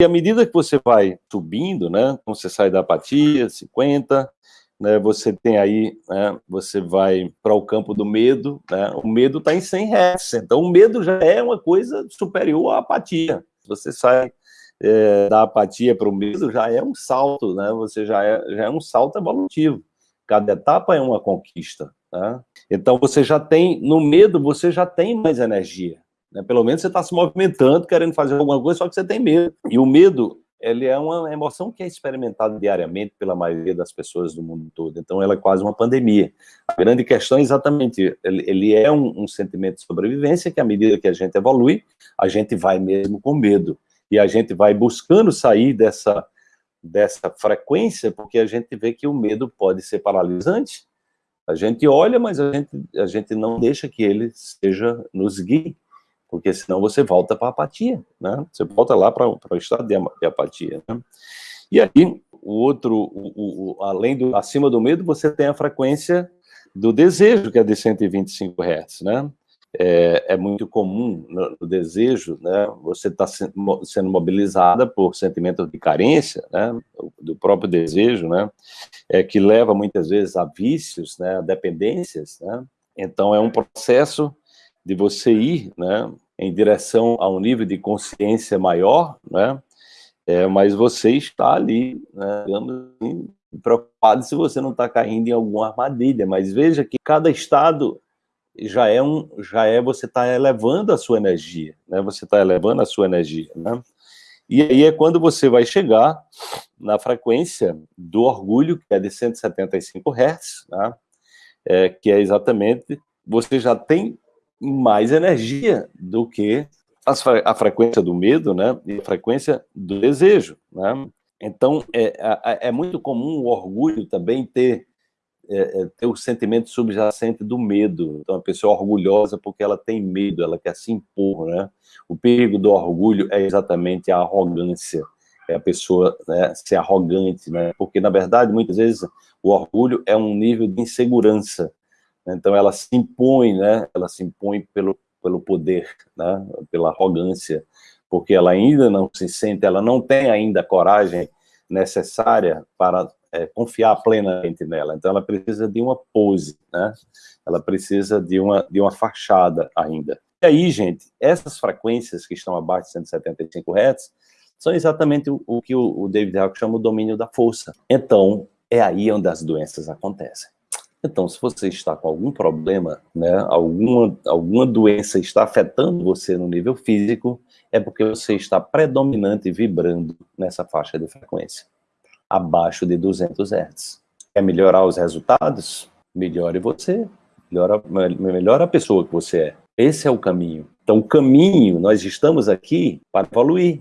E à medida que você vai subindo, né, você sai da apatia, 50, né, você tem aí, né, você vai para o campo do medo, né, o medo está em 100 Hz, então o medo já é uma coisa superior à apatia. Você sai é, da apatia para o medo, já é um salto, né, você já é, já é um salto evolutivo. Cada etapa é uma conquista. Né? Então você já tem, no medo, você já tem mais energia. Né? Pelo menos você está se movimentando, querendo fazer alguma coisa, só que você tem medo. E o medo, ele é uma emoção que é experimentada diariamente pela maioria das pessoas do mundo todo. Então, ela é quase uma pandemia. A grande questão é exatamente, ele, ele é um, um, sentimento de sobrevivência que, à medida que a gente evolui, a gente vai mesmo com medo. E a gente vai buscando sair dessa, dessa frequência, porque a gente vê que o medo pode ser paralisante. A gente olha, mas a gente, a gente não deixa que ele seja nos guie porque senão você volta para a apatia, né? Você volta lá para o estado de, de apatia. Né? E aí, o outro, o, o, além do, acima do medo, você tem a frequência do desejo, que é de 125 Hz, né? É, é muito comum no, no, desejo, né? Você está sendo mobilizada por sentimentos de carência, né? Do próprio desejo, né? É que leva muitas vezes a vícios, né? A dependências, né? Então é um processo de você ir né, em direção a um nível de consciência maior, né, é, mas você está ali, né, assim, preocupado se você não está caindo em alguma armadilha, mas veja que cada estado já é um, já é você está elevando a sua energia, né? Você está elevando a sua energia, né? E aí é quando você vai chegar na frequência do orgulho, que é de 175 Hz, né? É, que é exatamente, você já tem mais energia do que a frequência do medo, né, e a frequência do desejo, né? Então, é, é, muito comum o orgulho também ter, é, é, ter o sentimento subjacente do medo. Então, a pessoa é orgulhosa porque ela tem medo, ela quer se impor, né? O perigo do orgulho é exatamente a arrogância, é a pessoa né, ser arrogante, né? Porque, na verdade, muitas vezes, o orgulho é um nível de insegurança, então ela se impõe, né? Ela se impõe pelo, pelo poder, né? Pela arrogância, porque ela ainda não se sente, ela não tem ainda a coragem necessária para é, confiar plenamente nela. Então ela precisa de uma pose, né? Ela precisa de uma, de uma fachada ainda. E aí, gente, essas frequências que estão abaixo de 175 Hz são exatamente o, o que o, o David Hawke chama o domínio da força. Então, é aí onde as doenças acontecem. Então, se você está com algum problema, né, alguma, alguma doença está afetando você no nível físico, é porque você está predominante vibrando nessa faixa de frequência, abaixo de 200 Hz. Quer melhorar os resultados? Melhore você, melhora, melhora a pessoa que você é. Esse é o caminho. Então, o caminho, nós estamos aqui para evoluir,